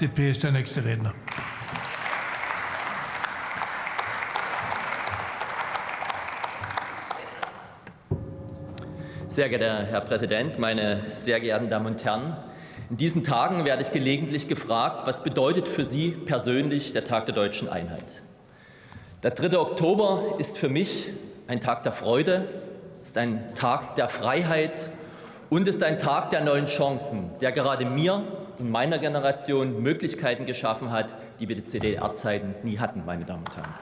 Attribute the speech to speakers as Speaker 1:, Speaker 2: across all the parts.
Speaker 1: FDP ist der nächste Redner.
Speaker 2: Sehr geehrter Herr Präsident, meine sehr geehrten Damen und Herren! In diesen Tagen werde ich gelegentlich gefragt, was bedeutet für Sie persönlich der Tag der deutschen Einheit? Der 3. Oktober ist für mich ein Tag der Freude, ist ein Tag der Freiheit und ist ein Tag der neuen Chancen, der gerade mir in meiner Generation Möglichkeiten geschaffen hat, die wir die CDR-Zeiten nie hatten, meine Damen und Herren.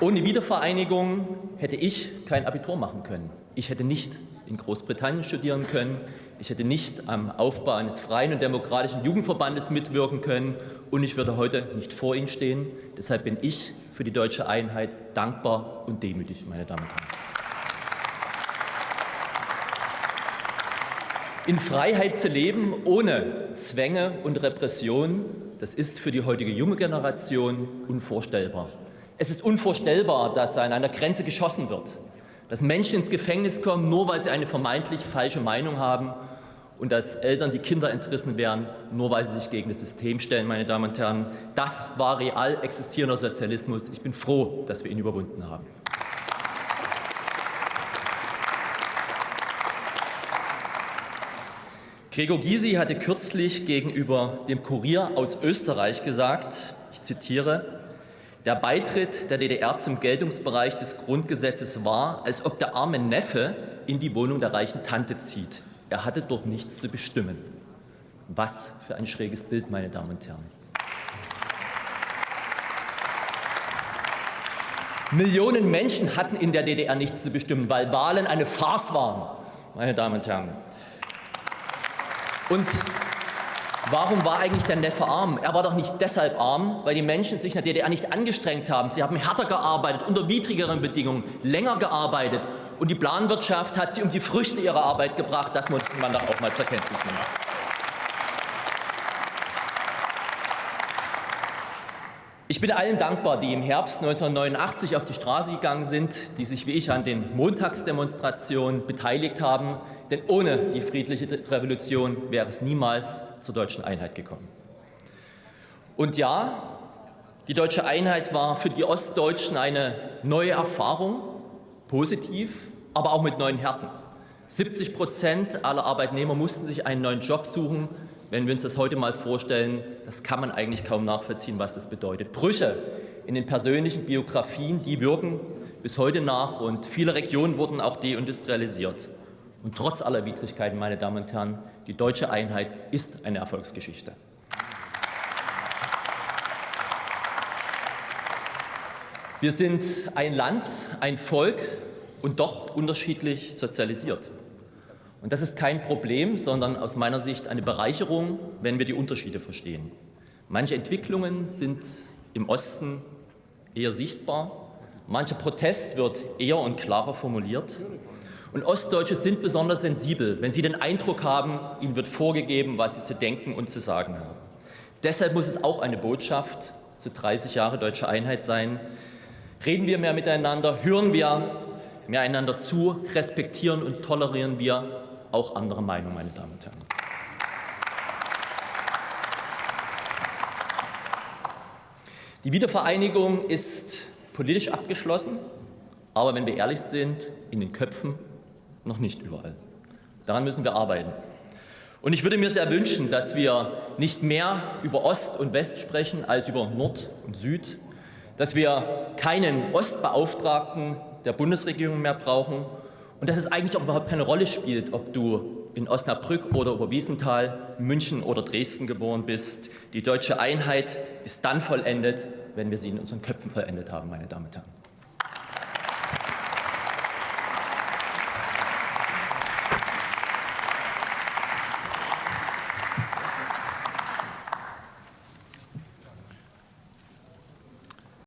Speaker 2: Ohne Wiedervereinigung hätte ich kein Abitur machen können. Ich hätte nicht in Großbritannien studieren können. Ich hätte nicht am Aufbau eines freien und demokratischen Jugendverbandes mitwirken können. Und ich würde heute nicht vor Ihnen stehen. Deshalb bin ich für die deutsche Einheit dankbar und demütig, meine Damen und Herren. In Freiheit zu leben, ohne Zwänge und Repression, das ist für die heutige junge Generation unvorstellbar. Es ist unvorstellbar, dass an einer Grenze geschossen wird, dass Menschen ins Gefängnis kommen, nur weil sie eine vermeintlich falsche Meinung haben und dass Eltern die Kinder entrissen werden, nur weil sie sich gegen das System stellen, meine Damen und Herren. Das war real existierender Sozialismus. Ich bin froh, dass wir ihn überwunden haben. Gregor Gysi hatte kürzlich gegenüber dem Kurier aus Österreich gesagt, ich zitiere, der Beitritt der DDR zum Geltungsbereich des Grundgesetzes war, als ob der arme Neffe in die Wohnung der reichen Tante zieht. Er hatte dort nichts zu bestimmen. Was für ein schräges Bild, meine Damen und Herren. Millionen Menschen hatten in der DDR nichts zu bestimmen, weil Wahlen eine Farce waren, meine Damen und Herren. Und warum war eigentlich der Neffe arm? Er war doch nicht deshalb arm, weil die Menschen sich in der DDR nicht angestrengt haben. Sie haben härter gearbeitet, unter widrigeren Bedingungen, länger gearbeitet. Und die Planwirtschaft hat sie um die Früchte ihrer Arbeit gebracht. Das muss man doch auch mal zur Kenntnis nehmen. Ich bin allen dankbar, die im Herbst 1989 auf die Straße gegangen sind, die sich wie ich an den Montagsdemonstrationen beteiligt haben, denn ohne die friedliche Revolution wäre es niemals zur deutschen Einheit gekommen. Und ja, die deutsche Einheit war für die Ostdeutschen eine neue Erfahrung, positiv, aber auch mit neuen Härten. 70 Prozent aller Arbeitnehmer mussten sich einen neuen Job suchen. Wenn wir uns das heute mal vorstellen, das kann man eigentlich kaum nachvollziehen, was das bedeutet. Brüche in den persönlichen Biografien, die wirken bis heute nach und viele Regionen wurden auch deindustrialisiert. Und trotz aller Widrigkeiten, meine Damen und Herren, die deutsche Einheit ist eine Erfolgsgeschichte. Wir sind ein Land, ein Volk und doch unterschiedlich sozialisiert. Und das ist kein Problem, sondern aus meiner Sicht eine Bereicherung, wenn wir die Unterschiede verstehen. Manche Entwicklungen sind im Osten eher sichtbar, mancher Protest wird eher und klarer formuliert und Ostdeutsche sind besonders sensibel, wenn sie den Eindruck haben, ihnen wird vorgegeben, was sie zu denken und zu sagen haben. Deshalb muss es auch eine Botschaft zu 30 Jahre deutscher Einheit sein. Reden wir mehr miteinander, hören wir mehr einander zu, respektieren und tolerieren wir auch andere Meinungen, meine Damen und Herren. Die Wiedervereinigung ist politisch abgeschlossen, aber wenn wir ehrlich sind, in den Köpfen noch nicht überall. Daran müssen wir arbeiten. Und ich würde mir sehr wünschen, dass wir nicht mehr über Ost und West sprechen als über Nord und Süd, dass wir keinen Ostbeauftragten der Bundesregierung mehr brauchen und dass es eigentlich auch überhaupt keine Rolle spielt, ob du in Osnabrück oder Oberwiesenthal, München oder Dresden geboren bist. Die deutsche Einheit ist dann vollendet, wenn wir sie in unseren Köpfen vollendet haben, meine Damen und Herren.